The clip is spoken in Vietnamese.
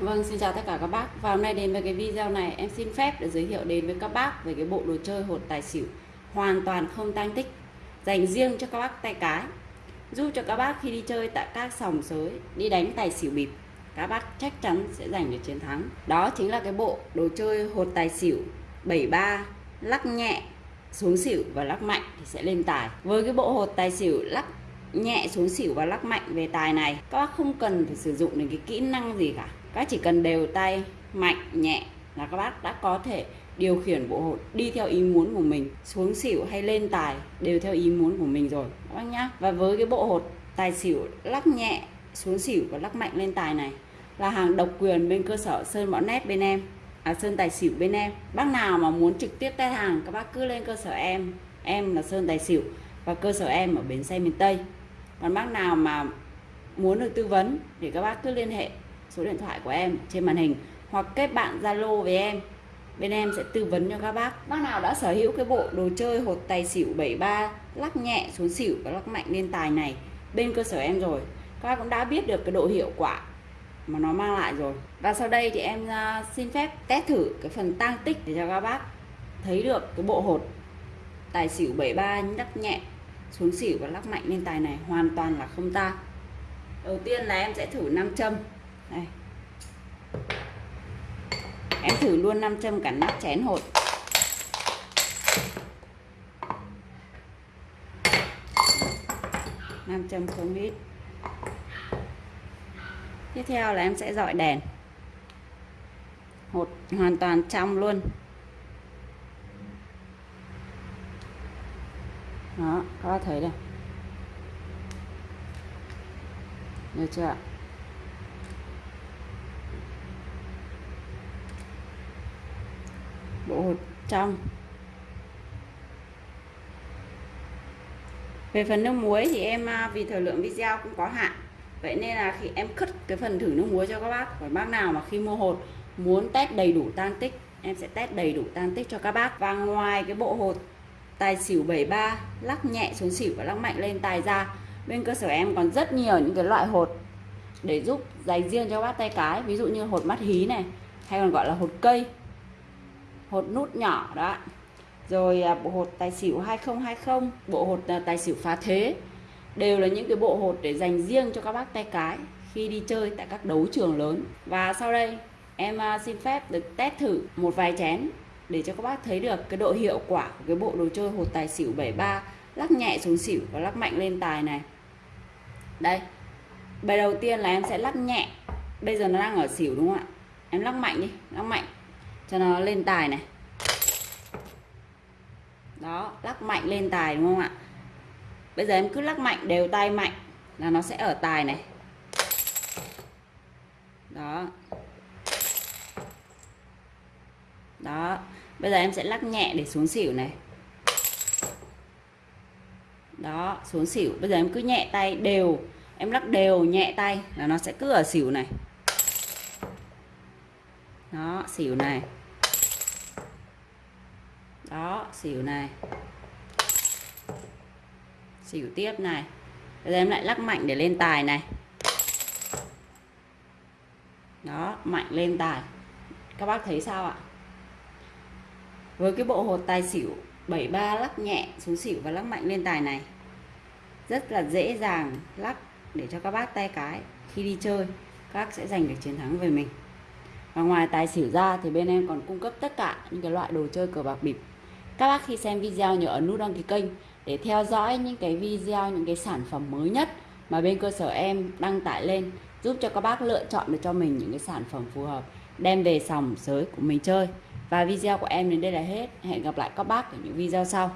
Vâng, xin chào tất cả các bác. Và hôm nay đến với cái video này em xin phép để giới thiệu đến với các bác về cái bộ đồ chơi hột tài xỉu hoàn toàn không tăng tích dành riêng cho các bác tay cái. Giúp cho các bác khi đi chơi tại các sòng sới đi đánh tài xỉu bịp các bác chắc chắn sẽ giành được chiến thắng. Đó chính là cái bộ đồ chơi hột tài xỉu 73 lắc nhẹ xuống xỉu và lắc mạnh thì sẽ lên tài. Với cái bộ hột tài xỉu lắc nhẹ xuống xỉu và lắc mạnh về tài này các bác không cần phải sử dụng đến cái kỹ năng gì cả các chỉ cần đều tay mạnh nhẹ là các bác đã có thể điều khiển bộ hột đi theo ý muốn của mình xuống xỉu hay lên tài đều theo ý muốn của mình rồi. Các bác nhá. Và với cái bộ hột tài xỉu lắc nhẹ xuống xỉu và lắc mạnh lên tài này là hàng độc quyền bên cơ sở sơn bão nét bên em. À, sơn tài xỉu bên em. Bác nào mà muốn trực tiếp test hàng các bác cứ lên cơ sở em. Em là sơn tài xỉu và cơ sở em ở bến xe miền tây. Còn bác nào mà muốn được tư vấn thì các bác cứ liên hệ số điện thoại của em trên màn hình hoặc kết bạn Zalo với em. Bên em sẽ tư vấn cho các bác. Bác nào đã sở hữu cái bộ đồ chơi hột tài xỉu 73 lắc nhẹ xuống xỉu và lắc mạnh lên tài này bên cơ sở em rồi, các bác cũng đã biết được cái độ hiệu quả mà nó mang lại rồi. Và sau đây thì em à, xin phép test thử cái phần tăng tích để cho các bác thấy được cái bộ hột tài xỉu 73 lắc nhẹ xuống xỉu và lắc mạnh lên tài này hoàn toàn là không ta đầu tiên là em sẽ thử nam châm đây. Em thử luôn nam châm cả nắp chén hột. Nam châm không ít. Tiếp theo là em sẽ dọi đèn. Hột hoàn toàn trong luôn. Đó, các thấy đây. Được chưa ạ? Bộ hột trong. Về phần nước muối thì em à, vì thời lượng video cũng có hạn, vậy nên là khi em cất cái phần thử nước muối cho các bác và bác nào mà khi mua hột muốn test đầy đủ tan tích, em sẽ test đầy đủ tan tích cho các bác. Và ngoài cái bộ hột tài xỉu 73 lắc nhẹ xuống xỉu và lắc mạnh lên tài ra, bên cơ sở em còn rất nhiều những cái loại hột để giúp dành riêng cho bác tay cái. Ví dụ như hột mắt hí này, hay còn gọi là hột cây hột nút nhỏ đó. Rồi à, bộ hột tài xỉu 2020 bộ hột à, tài xỉu phá thế, đều là những cái bộ hột để dành riêng cho các bác tay cái khi đi chơi tại các đấu trường lớn. Và sau đây, em à, xin phép được test thử một vài chén để cho các bác thấy được cái độ hiệu quả của cái bộ đồ chơi hột tài xỉu 73 lắc nhẹ xuống xỉu và lắc mạnh lên tài này. Đây, bài đầu tiên là em sẽ lắc nhẹ. Bây giờ nó đang ở xỉu đúng không ạ? Em lắc mạnh đi, lắc mạnh cho nó lên tài này. Đó, lắc mạnh lên tài đúng không ạ? Bây giờ em cứ lắc mạnh, đều tay mạnh là nó sẽ ở tài này. Đó. Đó, bây giờ em sẽ lắc nhẹ để xuống xỉu này. Đó, xuống xỉu. Bây giờ em cứ nhẹ tay, đều. Em lắc đều, nhẹ tay là nó sẽ cứ ở xỉu này. Đó, xỉu này xỉu này. Xỉu tiếp này. Bây giờ em lại lắc mạnh để lên tài này. Đó, mạnh lên tài. Các bác thấy sao ạ? Với cái bộ hột tài xỉu 73 lắc nhẹ xuống xỉu và lắc mạnh lên tài này. Rất là dễ dàng lắc để cho các bác tay cái. Khi đi chơi, các sẽ giành được chiến thắng về mình. Và ngoài tài xỉu ra thì bên em còn cung cấp tất cả những cái loại đồ chơi cờ bạc bịp các bác khi xem video nhớ ấn nút đăng ký kênh để theo dõi những cái video, những cái sản phẩm mới nhất mà bên cơ sở em đăng tải lên, giúp cho các bác lựa chọn được cho mình những cái sản phẩm phù hợp, đem về sòng sới của mình chơi. Và video của em đến đây là hết. Hẹn gặp lại các bác ở những video sau.